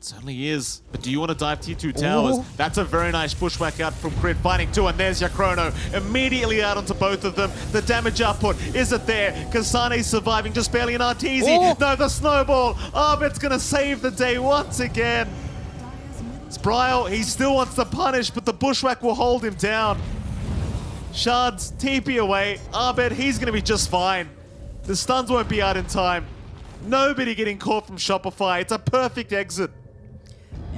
It Certainly is. But do you want to dive tier 2 towers? Ooh. That's a very nice bushwhack out from Crit finding two, and there's your Chrono. Immediately out onto both of them. The damage output, is it there? Kasane's surviving just barely an Arteezy. No, the snowball. Arbit's going to save the day once again. Spryle, he still wants to punish, but the bushwhack will hold him down. Shards, TP away. Arbit, he's going to be just fine. The stuns won't be out in time. Nobody getting caught from Shopify. It's a perfect exit.